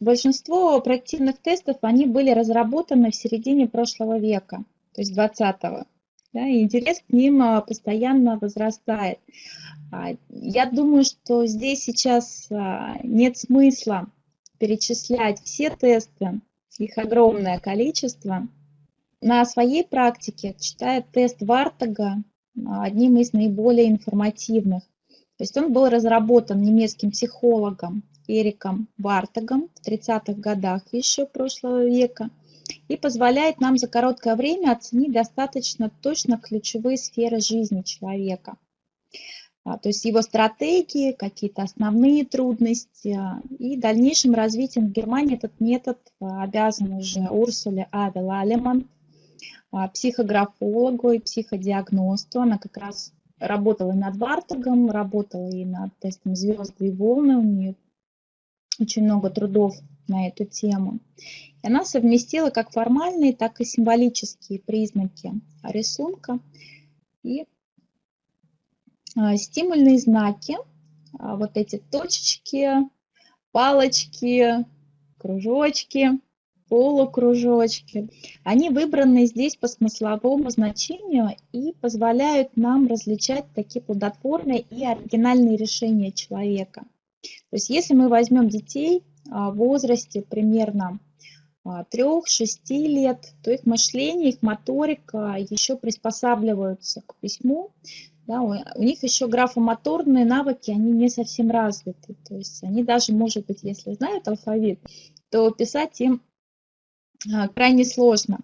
Большинство проективных тестов, они были разработаны в середине прошлого века, то есть 20-го. Да, и интерес к ним а, постоянно возрастает. А, я думаю, что здесь сейчас а, нет смысла перечислять все тесты, их огромное количество. На своей практике считаю тест Вартага одним из наиболее информативных. То есть он был разработан немецким психологом Эриком Вартагом в 30-х годах еще прошлого века и позволяет нам за короткое время оценить достаточно точно ключевые сферы жизни человека. А, то есть его стратегии, какие-то основные трудности. А, и дальнейшим развитием в Германии этот метод а, обязан уже Урсуле Авел Алеман, психографологу и психодиагносту. Она как раз работала и над Вартагом, работала и над тестом звезды и волны. У нее очень много трудов на эту тему. И она совместила как формальные, так и символические признаки рисунка и а, стимульные знаки, а, вот эти точечки, палочки, кружочки, полукружочки, они выбраны здесь по смысловому значению и позволяют нам различать такие плодотворные и оригинальные решения человека. То есть если мы возьмем детей а, в возрасте примерно 3-6 лет, то их мышление, их моторика еще приспосабливаются к письму, да, у них еще графомоторные навыки, они не совсем развиты. То есть они даже, может быть, если знают алфавит, то писать им а, крайне сложно.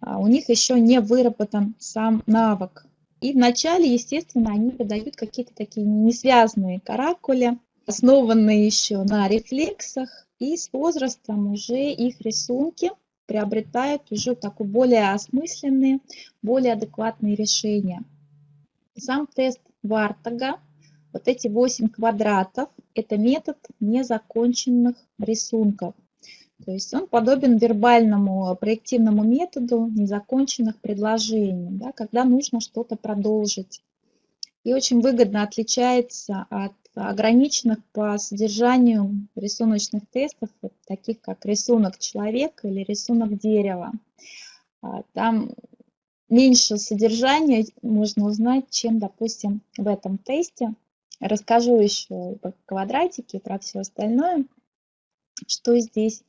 А у них еще не выработан сам навык. И вначале, естественно, они выдают какие-то такие несвязанные каракули, основанные еще на рефлексах, и с возрастом уже их рисунки приобретают уже такой более осмысленные, более адекватные решения. Сам тест Вартага, вот эти 8 квадратов, это метод незаконченных рисунков. То есть он подобен вербальному проективному методу незаконченных предложений, да, когда нужно что-то продолжить. И очень выгодно отличается от ограниченных по содержанию рисуночных тестов, вот таких как рисунок человека или рисунок дерева. А, там меньше содержания можно узнать, чем, допустим, в этом тесте. Расскажу еще про квадратики и про все остальное, что здесь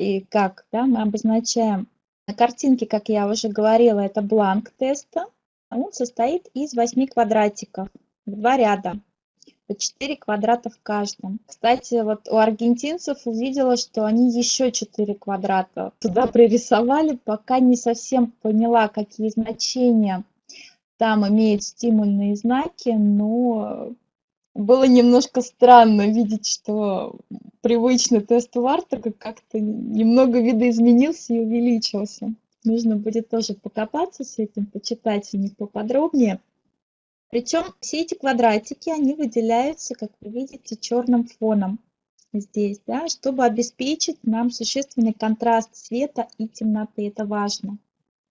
и как да, мы обозначаем. На картинке, как я уже говорила, это бланк теста. Он состоит из 8 квадратиков два ряда по 4 квадрата в каждом. Кстати, вот у аргентинцев увидела, что они еще 4 квадрата туда пририсовали, пока не совсем поняла, какие значения там имеют стимульные знаки, но было немножко странно видеть, что привычный тест Вартага как-то немного видоизменился и увеличился. Нужно будет тоже покопаться с этим, почитать у них поподробнее. Причем все эти квадратики, они выделяются, как вы видите, черным фоном здесь, да, чтобы обеспечить нам существенный контраст света и темноты. Это важно.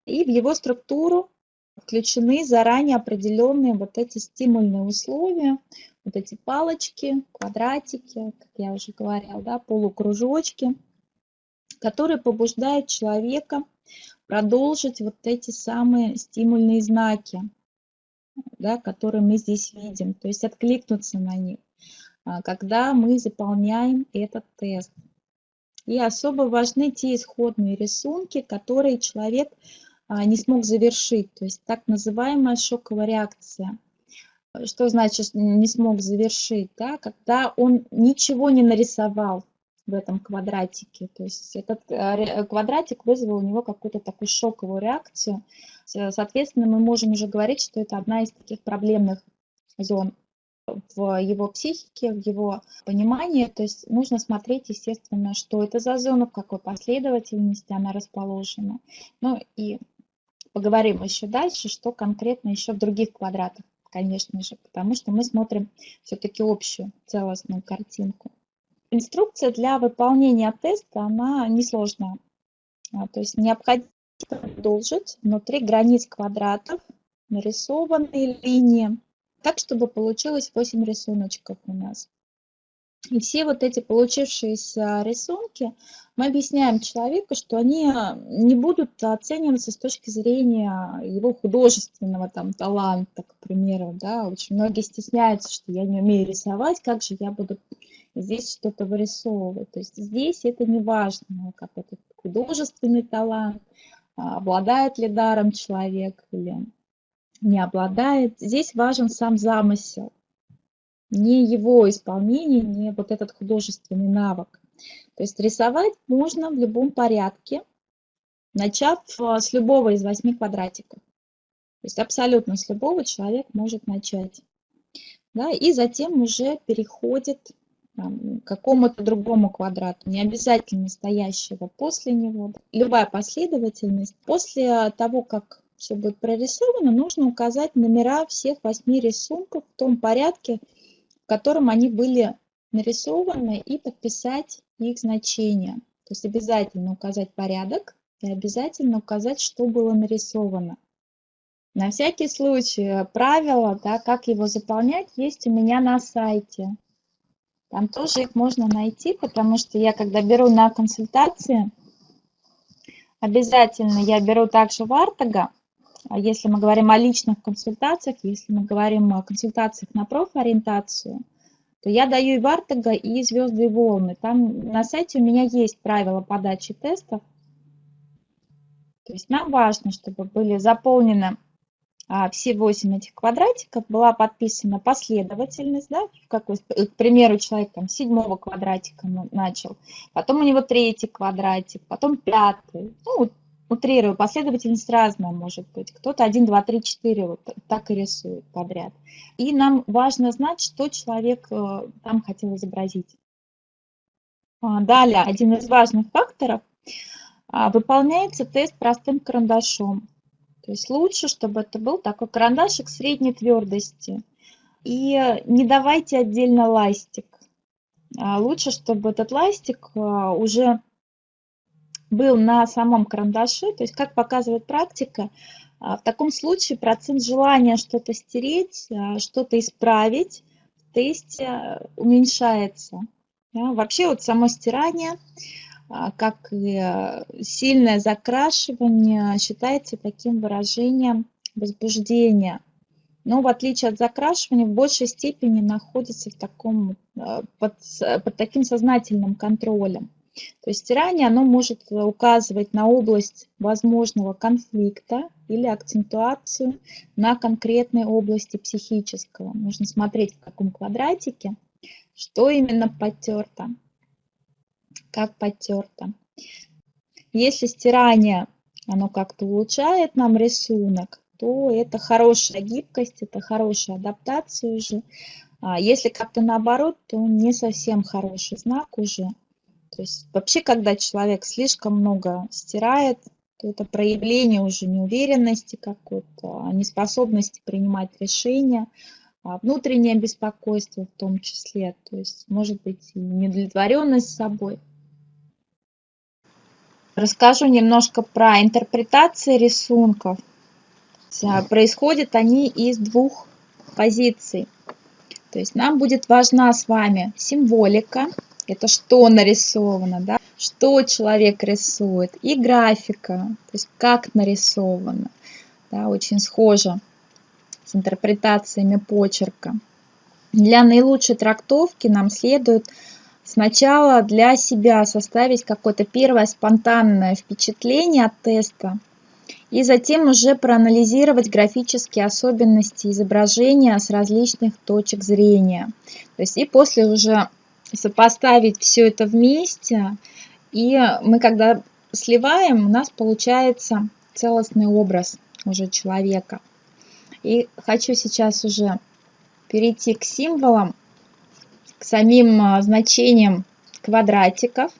И в его структуру включены заранее определенные вот эти стимульные условия, вот эти палочки, квадратики, как я уже говорила, да, полукружочки, которые побуждают человека продолжить вот эти самые стимульные знаки да, которые мы здесь видим, то есть откликнуться на них, а, когда мы заполняем этот тест. И особо важны те исходные рисунки, которые человек не смог завершить, то есть так называемая шоковая реакция. Что значит не смог завершить? Да? Когда он ничего не нарисовал в этом квадратике. То есть этот э, квадратик вызвал у него какую-то такую шоковую реакцию. Соответственно, мы можем уже говорить, что это одна из таких проблемных зон в его психике, в его понимании. То есть нужно смотреть, естественно, что это за зона, в какой последовательности она расположена. Ну и поговорим еще дальше, что конкретно еще в других квадратах, конечно же, потому что мы смотрим все-таки общую целостную картинку. Инструкция для выполнения теста, она несложная. А, то есть необходимо продолжить внутри границ квадратов нарисованные линии, так, чтобы получилось 8 рисуночков у нас. И все вот эти получившиеся рисунки мы объясняем человеку, что они не будут оцениваться с точки зрения его художественного там таланта, к примеру, да, очень многие стесняются, что я не умею рисовать, как же я буду здесь что-то вырисовывать. То есть здесь это не важно, как этот художественный талант, а, обладает ли даром человек или не обладает. Здесь важен сам замысел, не его исполнение, не вот этот художественный навык. То есть рисовать можно в любом порядке, начав а, с любого из восьми квадратиков. То есть абсолютно с любого человек может начать. Да, и затем уже переходит к какому-то другому квадрату, не обязательно стоящего после него. Любая последовательность. После того, как все будет прорисовано, нужно указать номера всех восьми рисунков в том порядке, котором они были нарисованы, и подписать их значения. То есть обязательно указать порядок и обязательно указать, что было нарисовано. На всякий случай правила, да, как его заполнять, есть у меня на сайте. Там тоже их можно найти, потому что я, когда беру на консультации, обязательно я беру также Вартага, если мы говорим о личных консультациях, если мы говорим о консультациях на профориентацию, то я даю и Вартага, и звезды и волны. Там на сайте у меня есть правила подачи тестов. То есть нам важно, чтобы были заполнены а, все 8 этих квадратиков была подписана последовательность, да, как, к примеру, человек там седьмого квадратика начал, потом у него третий квадратик, потом пятый, ну, утрирую, последовательность разная может быть. Кто-то 1, 2, 3, 4 вот так и рисует подряд. И нам важно знать, что человек э, там хотел изобразить. А, далее, один из важных факторов. А, выполняется тест простым карандашом. То есть лучше, чтобы это был такой карандашик средней твердости. И не давайте отдельно ластик. А лучше, чтобы этот ластик уже был на самом карандаше. То есть, как показывает практика, а, в таком случае процент желания что-то стереть, что-то исправить в тесте уменьшается. Да? Вообще вот само стирание а, как и сильное закрашивание считается таким выражением возбуждения. Но в отличие от закрашивания в большей степени находится в таком, под, под таким сознательным контролем. То есть стирание оно может указывать на область возможного конфликта или акцентуацию на конкретной области психического. Нужно смотреть в каком квадратике, что именно потерто как потерто. Если стирание, оно как-то улучшает нам рисунок, то это хорошая гибкость, это хорошая адаптация уже. А если как-то наоборот, то не совсем хороший знак уже. То есть вообще, когда человек слишком много стирает, то это проявление уже неуверенности какой-то, неспособности принимать решения, а внутреннее беспокойство в том числе, то есть может быть и неудовлетворенность собой. Расскажу немножко про интерпретации рисунков. Происходят они из двух позиций. То есть нам будет важна с вами символика, это что нарисовано, да? что человек рисует, и графика, то есть как нарисовано, да, очень схоже с интерпретациями почерка. Для наилучшей трактовки нам следует Сначала для себя составить какое-то первое спонтанное впечатление от теста, и затем уже проанализировать графические особенности изображения с различных точек зрения. То есть и после уже сопоставить все это вместе, и мы когда сливаем, у нас получается целостный образ уже человека. И хочу сейчас уже перейти к символам к самим а, значениям квадратиков.